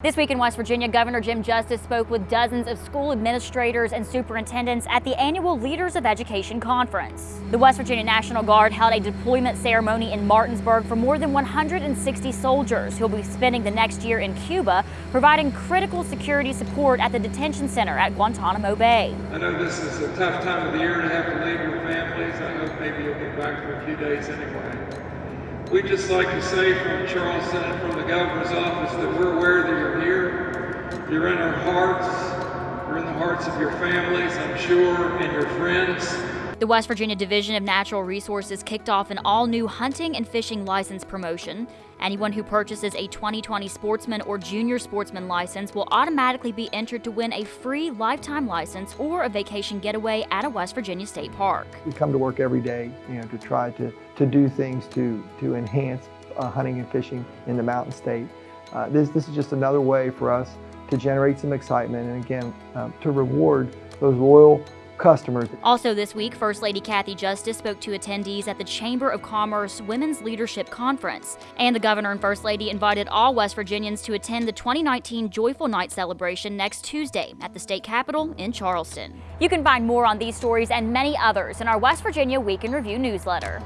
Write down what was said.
This week in West Virginia, Governor Jim Justice spoke with dozens of school administrators and superintendents at the annual Leaders of Education Conference. The West Virginia National Guard held a deployment ceremony in Martinsburg for more than 160 soldiers who will be spending the next year in Cuba, providing critical security support at the detention center at Guantanamo Bay. I know this is a tough time of the year to have to leave your families. I hope maybe you'll get back for a few days anyway. We'd just like to say from Charleston and from the governor's office You're in our hearts. You're in the hearts of your families, I'm sure, and your friends. The West Virginia Division of Natural Resources kicked off an all-new hunting and fishing license promotion. Anyone who purchases a 2020 sportsman or junior sportsman license will automatically be entered to win a free lifetime license or a vacation getaway at a West Virginia state park. We come to work every day, you know, to try to, to do things to, to enhance uh, hunting and fishing in the mountain state. Uh, this, this is just another way for us to generate some excitement and again, um, to reward those loyal customers. Also this week, First Lady Kathy Justice spoke to attendees at the Chamber of Commerce Women's Leadership Conference. And the Governor and First Lady invited all West Virginians to attend the 2019 Joyful Night celebration next Tuesday at the state capitol in Charleston. You can find more on these stories and many others in our West Virginia Week in Review newsletter.